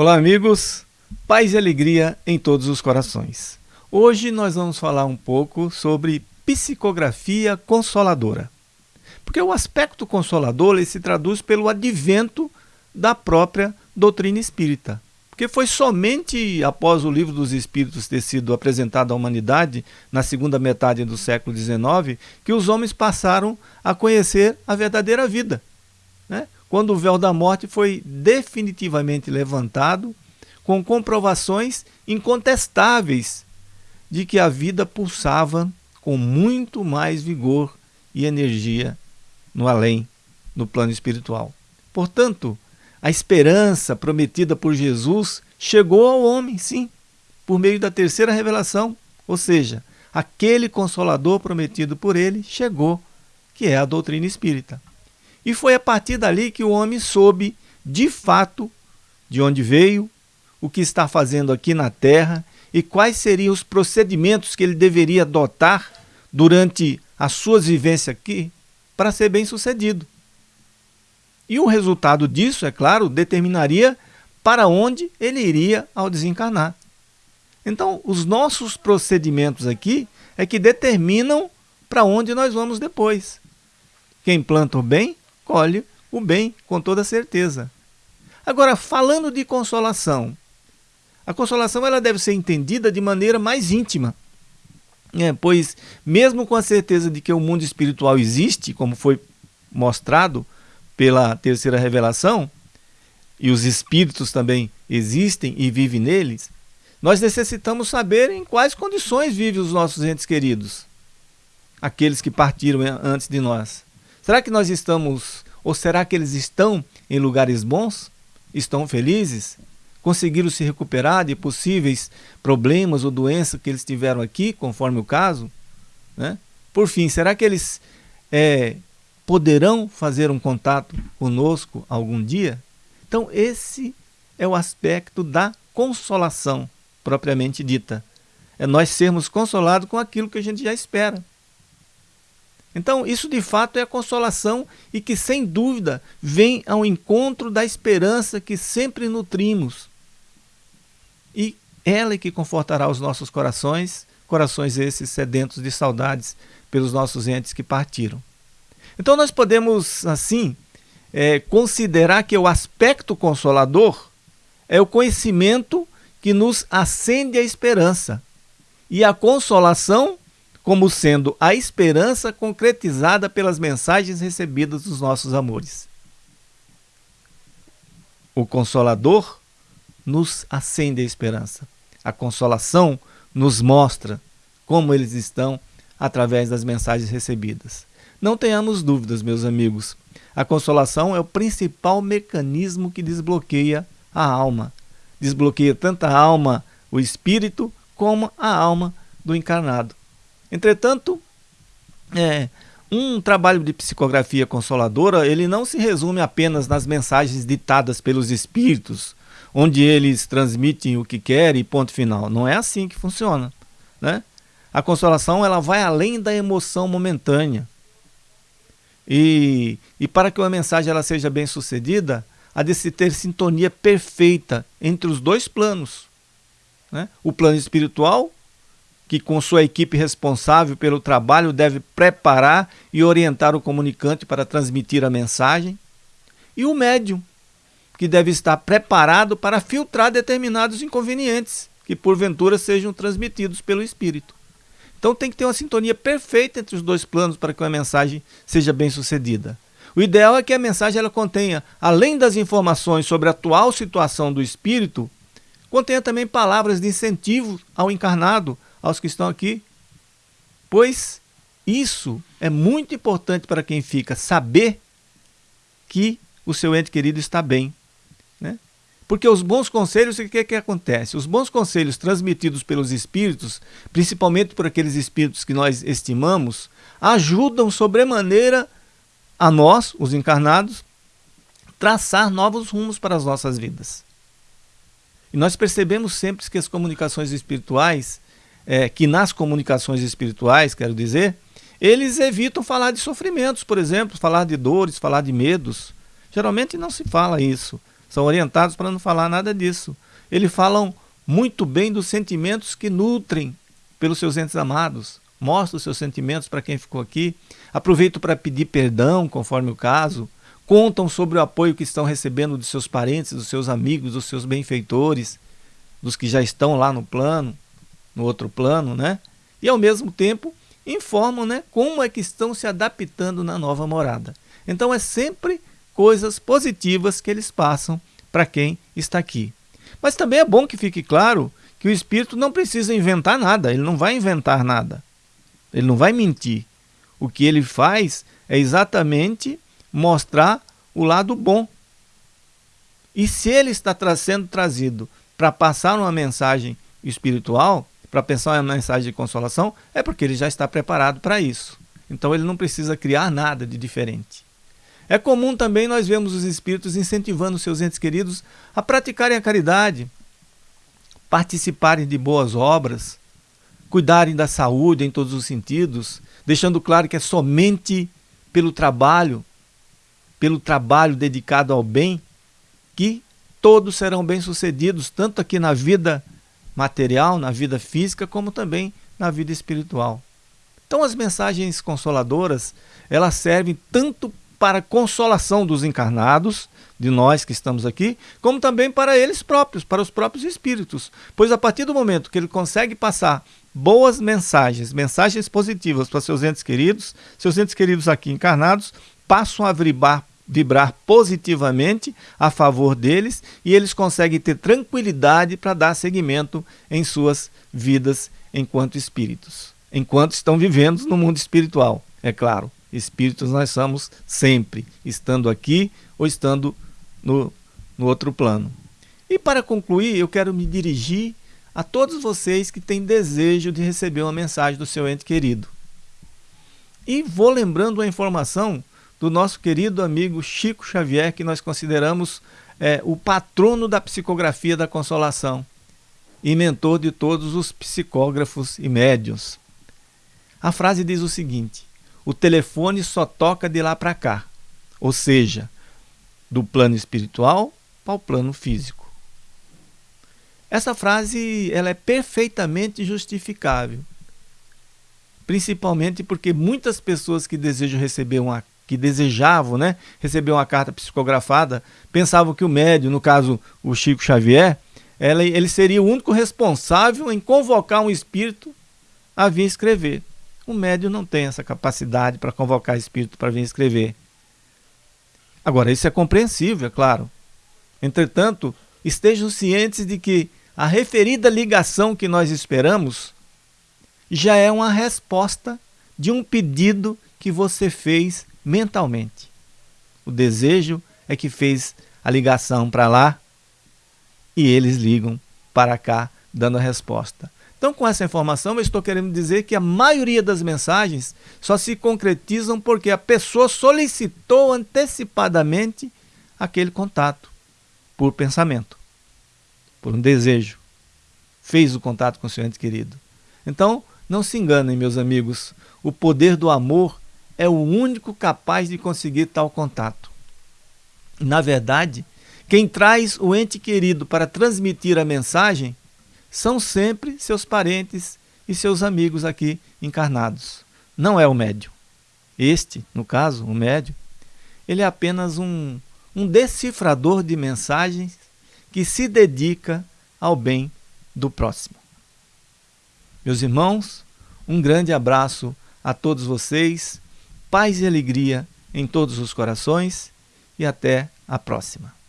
Olá, amigos. Paz e alegria em todos os corações. Hoje nós vamos falar um pouco sobre psicografia consoladora. Porque o aspecto consolador ele se traduz pelo advento da própria doutrina espírita. Porque foi somente após o livro dos Espíritos ter sido apresentado à humanidade, na segunda metade do século XIX, que os homens passaram a conhecer a verdadeira vida. Né? Quando o véu da morte foi definitivamente levantado, com comprovações incontestáveis de que a vida pulsava com muito mais vigor e energia no além, no plano espiritual. Portanto, a esperança prometida por Jesus chegou ao homem, sim, por meio da terceira revelação, ou seja, aquele consolador prometido por ele chegou, que é a doutrina espírita. E foi a partir dali que o homem soube, de fato, de onde veio, o que está fazendo aqui na terra e quais seriam os procedimentos que ele deveria adotar durante as suas vivências aqui para ser bem sucedido. E o resultado disso, é claro, determinaria para onde ele iria ao desencarnar. Então, os nossos procedimentos aqui é que determinam para onde nós vamos depois. Quem planta o bem, colhe o bem, com toda certeza. Agora, falando de consolação, a consolação ela deve ser entendida de maneira mais íntima. É, pois, mesmo com a certeza de que o mundo espiritual existe, como foi mostrado pela terceira revelação, e os espíritos também existem e vivem neles, nós necessitamos saber em quais condições vivem os nossos entes queridos, aqueles que partiram antes de nós. Será que nós estamos, ou será que eles estão em lugares bons? Estão felizes? Conseguiram se recuperar de possíveis problemas ou doenças que eles tiveram aqui, conforme o caso? Né? Por fim, será que eles é, poderão fazer um contato conosco algum dia? Então, esse é o aspecto da consolação propriamente dita. É nós sermos consolados com aquilo que a gente já espera. Então, isso de fato é a consolação e que, sem dúvida, vem ao encontro da esperança que sempre nutrimos. E ela é que confortará os nossos corações, corações esses sedentos de saudades pelos nossos entes que partiram. Então nós podemos, assim, é, considerar que o aspecto consolador é o conhecimento que nos acende a esperança e a consolação como sendo a esperança concretizada pelas mensagens recebidas dos nossos amores. O consolador nos acende a esperança. A consolação nos mostra como eles estão através das mensagens recebidas. Não tenhamos dúvidas, meus amigos. A consolação é o principal mecanismo que desbloqueia a alma. Desbloqueia tanto a alma, o espírito, como a alma do encarnado. Entretanto, é, um trabalho de psicografia consoladora, ele não se resume apenas nas mensagens ditadas pelos espíritos, onde eles transmitem o que querem e ponto final. Não é assim que funciona, né? A consolação ela vai além da emoção momentânea. E, e para que uma mensagem ela seja bem sucedida, há de se ter sintonia perfeita entre os dois planos. Né? O plano espiritual, que com sua equipe responsável pelo trabalho deve preparar e orientar o comunicante para transmitir a mensagem, e o médium, que deve estar preparado para filtrar determinados inconvenientes que porventura sejam transmitidos pelo espírito. Então tem que ter uma sintonia perfeita entre os dois planos para que a mensagem seja bem sucedida. O ideal é que a mensagem ela contenha, além das informações sobre a atual situação do espírito, contenha também palavras de incentivo ao encarnado, aos que estão aqui. Pois isso é muito importante para quem fica, saber que o seu ente querido está bem. Né? Porque os bons conselhos, o que, é que acontece? Os bons conselhos transmitidos pelos espíritos, principalmente por aqueles espíritos que nós estimamos, ajudam sobremaneira a nós, os encarnados, traçar novos rumos para as nossas vidas. E nós percebemos sempre que as comunicações espirituais, é, que nas comunicações espirituais, quero dizer, eles evitam falar de sofrimentos, por exemplo, falar de dores, falar de medos. Geralmente não se fala isso são orientados para não falar nada disso. Eles falam muito bem dos sentimentos que nutrem pelos seus entes amados. Mostra os seus sentimentos para quem ficou aqui. Aproveito para pedir perdão, conforme o caso. Contam sobre o apoio que estão recebendo dos seus parentes, dos seus amigos, dos seus benfeitores, dos que já estão lá no plano, no outro plano, né? E ao mesmo tempo informam, né, como é que estão se adaptando na nova morada. Então é sempre coisas positivas que eles passam para quem está aqui. Mas também é bom que fique claro que o espírito não precisa inventar nada, ele não vai inventar nada. Ele não vai mentir. O que ele faz é exatamente mostrar o lado bom. E se ele está sendo trazido para passar uma mensagem espiritual, para pensar uma mensagem de consolação, é porque ele já está preparado para isso. Então ele não precisa criar nada de diferente. É comum também nós vemos os espíritos incentivando seus entes queridos a praticarem a caridade, participarem de boas obras, cuidarem da saúde em todos os sentidos, deixando claro que é somente pelo trabalho, pelo trabalho dedicado ao bem, que todos serão bem-sucedidos, tanto aqui na vida material, na vida física, como também na vida espiritual. Então as mensagens consoladoras, elas servem tanto para consolação dos encarnados, de nós que estamos aqui, como também para eles próprios, para os próprios espíritos. Pois a partir do momento que ele consegue passar boas mensagens, mensagens positivas para seus entes queridos, seus entes queridos aqui encarnados passam a vibrar, vibrar positivamente a favor deles e eles conseguem ter tranquilidade para dar seguimento em suas vidas enquanto espíritos, enquanto estão vivendo no mundo espiritual, é claro. Espíritos nós somos sempre, estando aqui ou estando no, no outro plano. E para concluir, eu quero me dirigir a todos vocês que têm desejo de receber uma mensagem do seu ente querido. E vou lembrando a informação do nosso querido amigo Chico Xavier, que nós consideramos é, o patrono da psicografia da consolação e mentor de todos os psicógrafos e médios. A frase diz o seguinte: o telefone só toca de lá para cá, ou seja, do plano espiritual para o plano físico. Essa frase ela é perfeitamente justificável, principalmente porque muitas pessoas que desejam receber uma que desejavam né, receber uma carta psicografada pensavam que o médium, no caso o Chico Xavier, ela, ele seria o único responsável em convocar um espírito a vir escrever. O médium não tem essa capacidade para convocar espírito para vir escrever. Agora, isso é compreensível, é claro. Entretanto, estejam cientes de que a referida ligação que nós esperamos já é uma resposta de um pedido que você fez mentalmente. O desejo é que fez a ligação para lá e eles ligam para cá dando a resposta. Então, com essa informação, eu estou querendo dizer que a maioria das mensagens só se concretizam porque a pessoa solicitou antecipadamente aquele contato por pensamento, por um desejo. Fez o contato com o seu ente querido. Então, não se enganem, meus amigos, o poder do amor é o único capaz de conseguir tal contato. Na verdade, quem traz o ente querido para transmitir a mensagem são sempre seus parentes e seus amigos aqui encarnados. Não é o médium. Este, no caso, o médium, ele é apenas um, um decifrador de mensagens que se dedica ao bem do próximo. Meus irmãos, um grande abraço a todos vocês, paz e alegria em todos os corações e até a próxima.